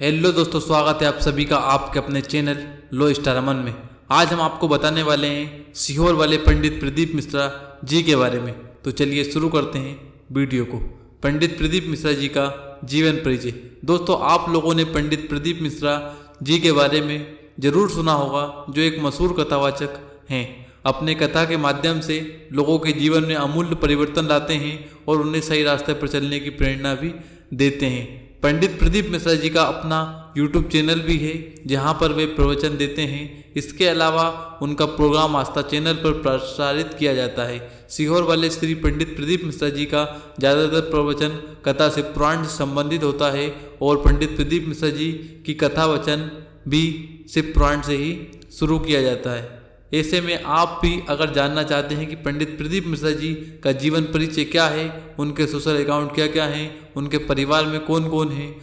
Hello दोस्तों, स्वागत है आप सभी का आपके अपने चैनल लो स्टार अमन में। आज हम आपको बताने वाले हैं सीहोर वाले पंडित प्रदीप मिश्रा जी के बारे में। तो चलिए शुरू करते हैं वीडियो को। पंडित प्रदीप मिश्रा जी का जीवन परिचय। दोस्तों, आप लोगों ने पंडित प्रदीप मिश्रा जी के बारे में ज़रूर सुना होगा, जो एक मशहूर कथावाचक हैं। अपने कथा के माध्यम से लोगों के जीवन में अमूल्य परिवर्तन लाते हैं और उन्हें सही रास्ते पर चलने की प्रेरणा भी देते हैं। पंडित प्रदीप मिश्रा जी का अपना यूट्यूब चैनल भी है, जहाँ पर वे प्रवचन देते हैं। इसके अलावा उनका प्रोग्राम आस्था चैनल पर प्रसारित किया जाता है। सीहोर वाले श्री पंडित प्रदीप मिश्रा जी का ज़्यादातर प्रवचन कथा से पुराण से संबंधित होता है और पंडित प्रदीप मिश्रा जी की कथा वचन भी शिव पुराण से ही शुरू किया जाता है। ऐसे में आप भी अगर जानना चाहते हैं कि पंडित प्रदीप मिश्रा जी का जीवन परिचय क्या है, उनके सोशल अकाउंट क्या क्या हैं, उनके परिवार में कौन कौन है,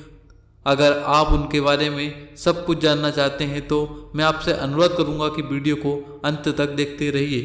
अगर आप उनके बारे में सब कुछ जानना चाहते हैं तो मैं आपसे अनुरोध करूँगा कि वीडियो को अंत तक देखते रहिए।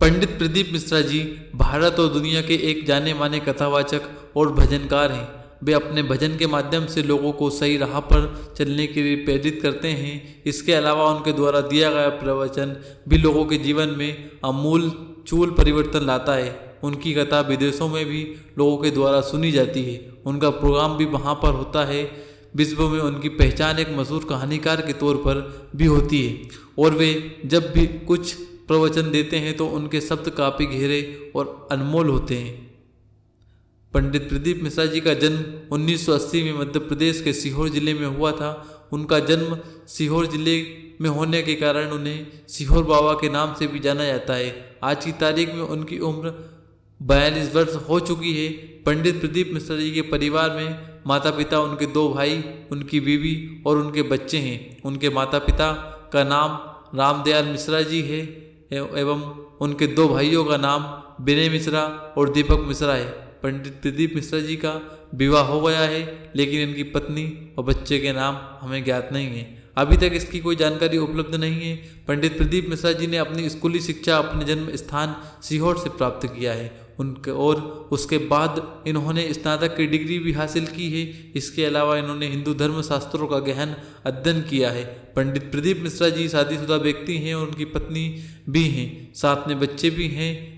पंडित प्रदीप मिश्रा जी भारत और दुनिया के एक जाने माने कथावाचक और भजनकार हैं। वे अपने भजन के माध्यम से लोगों को सही राह पर चलने के लिए प्रेरित करते हैं। इसके अलावा उनके द्वारा दिया गया प्रवचन भी लोगों के जीवन में अमूल चूल परिवर्तन लाता है। उनकी कथा विदेशों में भी लोगों के द्वारा सुनी जाती है। उनका प्रोग्राम भी वहाँ पर होता है। विश्व में उनकी पहचान एक मशहूर कहानीकार के तौर पर भी होती है। और वे जब भी कुछ प्रवचन देते हैं तो उनके शब्द काफ़ी गहरे और अनमोल होते हैं। पंडित प्रदीप मिश्रा जी का जन्म 1980 में मध्य प्रदेश के सीहोर ज़िले में हुआ था। उनका जन्म सीहोर ज़िले में होने के कारण उन्हें सीहोर बाबा के नाम से भी जाना जाता है। आज की तारीख में उनकी उम्र बयालीस वर्ष हो चुकी है। पंडित प्रदीप मिश्रा जी के परिवार में माता पिता उनके दो भाई, उनकी बीवी और उनके बच्चे हैं। उनके माता पिता का नाम रामदयाल मिश्रा जी है एवं उनके दो भाइयों का नाम विनय मिश्रा और दीपक मिश्रा है। पंडित प्रदीप मिश्रा जी का विवाह हो गया है, लेकिन इनकी पत्नी और बच्चे के नाम हमें ज्ञात नहीं है। अभी तक इसकी कोई जानकारी उपलब्ध नहीं है। पंडित प्रदीप मिश्रा जी ने अपनी स्कूली शिक्षा, अपने जन्म स्थान सीहोर से प्राप्त किया है। उनके और उसके बाद इन्होंने स्नातक की डिग्री भी हासिल की है। इसके अलावा इन्होंने हिंदू धर्म शास्त्रों का गहन अध्ययन किया है। पंडित प्रदीप मिश्रा जी शादीशुदा व्यक्ति हैं और उनकी पत्नी भी हैं, साथ में बच्चे भी हैं।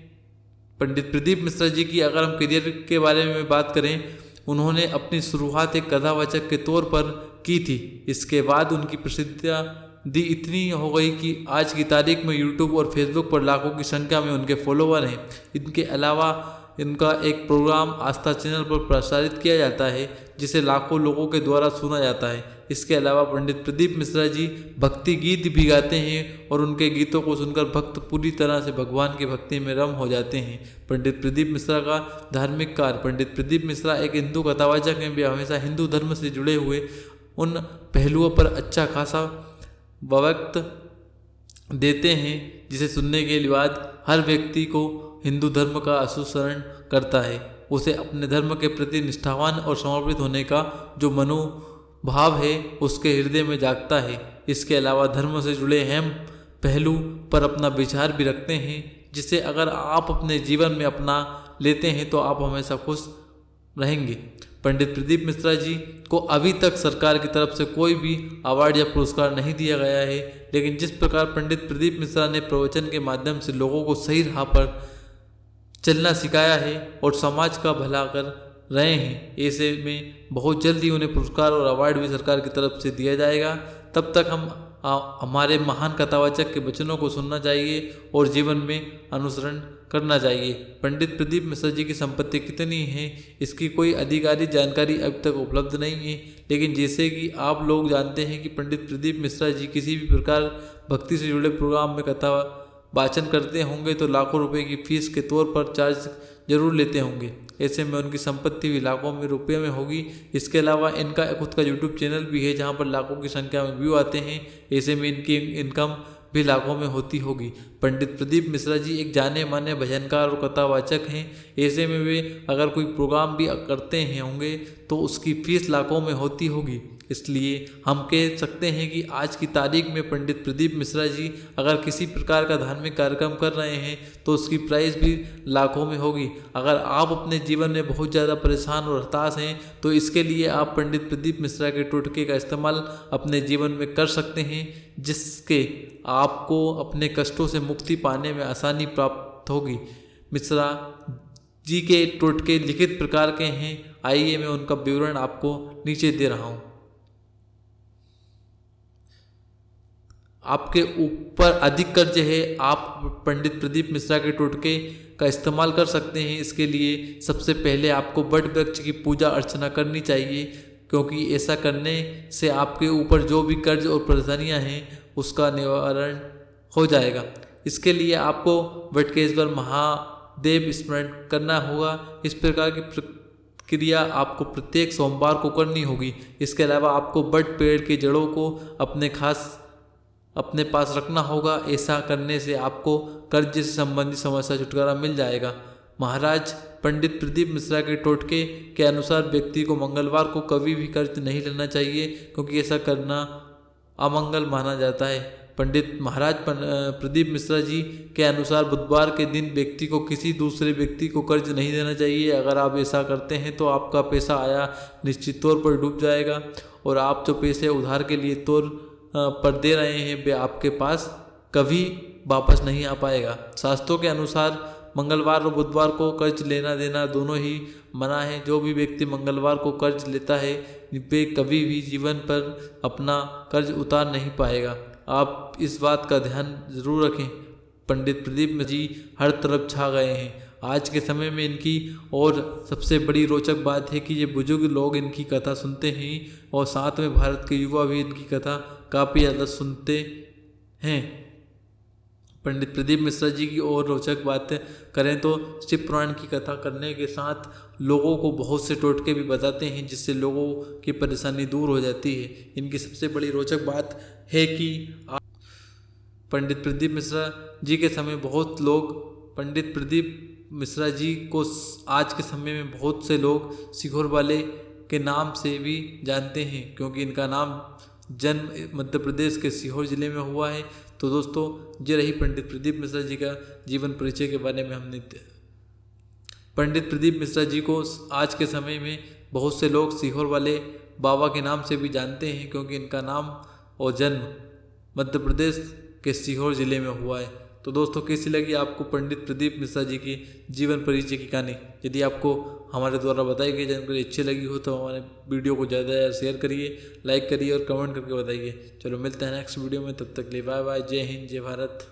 पंडित प्रदीप मिश्रा जी की अगर हम करियर के बारे में बात करें, उन्होंने अपनी शुरुआत एक कथावाचक के तौर पर की थी। इसके बाद उनकी प्रसिद्धियाँ दी इतनी हो गई कि आज की तारीख में यूट्यूब और फेसबुक पर लाखों की संख्या में उनके फॉलोवर हैं। इनके अलावा इनका एक प्रोग्राम आस्था चैनल पर प्रसारित किया जाता है, जिसे लाखों लोगों के द्वारा सुना जाता है। इसके अलावा पंडित प्रदीप मिश्रा जी भक्ति गीत भी गाते हैं और उनके गीतों को सुनकर भक्त पूरी तरह से भगवान की भक्ति में रम हो जाते हैं। पंडित प्रदीप मिश्रा का धार्मिक कार्य, पंडित प्रदीप मिश्रा एक हिंदू कथावाचक हैं, वे हमेशा हिंदू धर्म से जुड़े हुए। उन पहलुओं पर अच्छा खासा वक्त देते हैं, जिसे सुनने के बाद हर व्यक्ति को हिंदू धर्म का अनुसरण करता है। उसे अपने धर्म के प्रति निष्ठावान और समर्पित होने का जो मनोभाव है, उसके हृदय में जागता है। इसके अलावा धर्म से जुड़े अहम पहलू पर अपना विचार भी रखते हैं, जिसे अगर आप अपने जीवन में अपना लेते हैं तो आप हमेशा खुश रहेंगे। पंडित प्रदीप मिश्रा जी को अभी तक सरकार की तरफ़ से कोई भी अवार्ड या पुरस्कार नहीं दिया गया है, लेकिन जिस प्रकार पंडित प्रदीप मिश्रा ने प्रवचन के माध्यम से लोगों को सही राह पर चलना सिखाया है और समाज का भला कर रहे हैं। ऐसे में बहुत जल्दी उन्हें पुरस्कार और अवार्ड भी सरकार की तरफ़ से दिया जाएगा। तब तक हम हमारे महान कथावाचक के वचनों को सुनना चाहिए और जीवन में अनुसरण करना चाहिए। पंडित प्रदीप मिश्रा जी की संपत्ति कितनी है, इसकी कोई आधिकारिक जानकारी अब तक उपलब्ध नहीं है। लेकिन जैसे कि आप लोग जानते हैं कि पंडित प्रदीप मिश्रा जी किसी भी प्रकार भक्ति से जुड़े प्रोग्राम में कथा वाचन करते होंगे तो लाखों रुपए की फ़ीस के तौर पर चार्ज ज़रूर लेते होंगे। ऐसे में उनकी संपत्ति भी लाखों में रुपये में होगी। इसके अलावा इनका, खुद का यूट्यूब चैनल भी है जहाँ पर लाखों की संख्या में व्यू आते हैं। ऐसे में इनकी इनकम भी लाखों में होती होगी। पंडित प्रदीप मिश्रा जी एक जाने माने भजनकार और कथावाचक हैं। ऐसे में वे अगर कोई प्रोग्राम भी करते हैं होंगे तो उसकी फ़ीस लाखों में होती होगी। इसलिए हम कह सकते हैं कि आज की तारीख में पंडित प्रदीप मिश्रा जी अगर किसी प्रकार का धार्मिक कार्यक्रम कर रहे हैं तो उसकी प्राइस भी लाखों में होगी। अगर आप अपने जीवन में बहुत ज़्यादा परेशान और हताश हैं तो इसके लिए आप पंडित प्रदीप मिश्रा के टोटके का इस्तेमाल अपने जीवन में कर सकते हैं, जिसके आपको अपने कष्टों से मुक्ति पाने में आसानी प्राप्त होगी। मिश्रा जी के टोटके लिखित प्रकार के हैं। आइए मैं उनका विवरण आपको नीचे दे रहा हूँ। आपके ऊपर अधिक कर्ज है, आप पंडित प्रदीप मिश्रा के टोटके का इस्तेमाल कर सकते हैं। इसके लिए सबसे पहले आपको बट वृक्ष की पूजा अर्चना करनी चाहिए, क्योंकि ऐसा करने से आपके ऊपर जो भी कर्ज और परेशानियाँ हैं, उसका निवारण हो जाएगा। इसके लिए आपको वटकेश्वर महादेव स्मरण करना होगा। इस प्रकार की क्रिया आपको प्रत्येक सोमवार को करनी होगी। इसके अलावा आपको बट पेड़ के जड़ों को अपने खास अपने पास रखना होगा। ऐसा करने से आपको कर्ज से संबंधित समस्या, छुटकारा मिल जाएगा। महाराज, पंडित प्रदीप मिश्रा के टोटके के अनुसार व्यक्ति को मंगलवार को कभी भी कर्ज नहीं लेना चाहिए, क्योंकि ऐसा करना अमंगल माना जाता है। पंडित महाराज प्रदीप मिश्रा जी के अनुसार बुधवार के दिन व्यक्ति को किसी दूसरे व्यक्ति को कर्ज नहीं देना चाहिए। अगर आप ऐसा करते हैं तो आपका पैसा आया, निश्चित तौर पर डूब जाएगा। और आप जो पैसे उधार के लिए तौर पर दे रहे हैं, वे आपके पास कभी वापस नहीं आ पाएगा। शास्त्रों के अनुसार मंगलवार और बुधवार को कर्ज लेना देना दोनों ही मना है। जो भी व्यक्ति मंगलवार को कर्ज लेता है, वे कभी भी जीवन पर अपना कर्ज उतार नहीं पाएगा। आप इस बात का ध्यान ज़रूर रखें। पंडित प्रदीप जी हर तरफ़ छा गए हैं। आज के समय में इनकी और सबसे बड़ी रोचक बात है कि ये बुज़ुर्ग लोग इनकी कथा सुनते हैं और साथ में भारत के युवा भी इनकी कथा काफ़ी ज़्यादा सुनते हैं। पंडित प्रदीप मिश्रा जी की और रोचक बातें करें तो शिव पुराण की कथा करने के साथ लोगों को बहुत से टोटके भी बताते हैं, जिससे लोगों की परेशानी दूर हो जाती है। इनकी सबसे बड़ी रोचक बात है कि पंडित प्रदीप मिश्रा जी के समय बहुत लोग, पंडित प्रदीप मिश्रा जी को आज के समय में बहुत से लोग सिखोर वाले के नाम से भी जानते हैं, क्योंकि इनका नाम जन्म मध्य प्रदेश के सीहोर ज़िले में हुआ है। तो दोस्तों ये रही पंडित प्रदीप मिश्रा जी का जीवन परिचय के बारे में हमने पंडित प्रदीप मिश्रा जी को आज के समय में बहुत से लोग सीहोर वाले बाबा के नाम से भी जानते हैं, क्योंकि इनका नाम और जन्म मध्य प्रदेश के सीहोर ज़िले में हुआ है। तो दोस्तों, कैसी लगी आपको पंडित प्रदीप मिश्रा जी की जीवन परिचय की कहानी? यदि आपको हमारे द्वारा बताई गई जानकारी अच्छी लगी हो तो हमारे वीडियो को ज़्यादा शेयर करिए, लाइक करिए और कमेंट करके बताइए। चलो, मिलते हैं नेक्स्ट वीडियो में, तब तक लिए बाय बाय जय हिंद, जय भारत।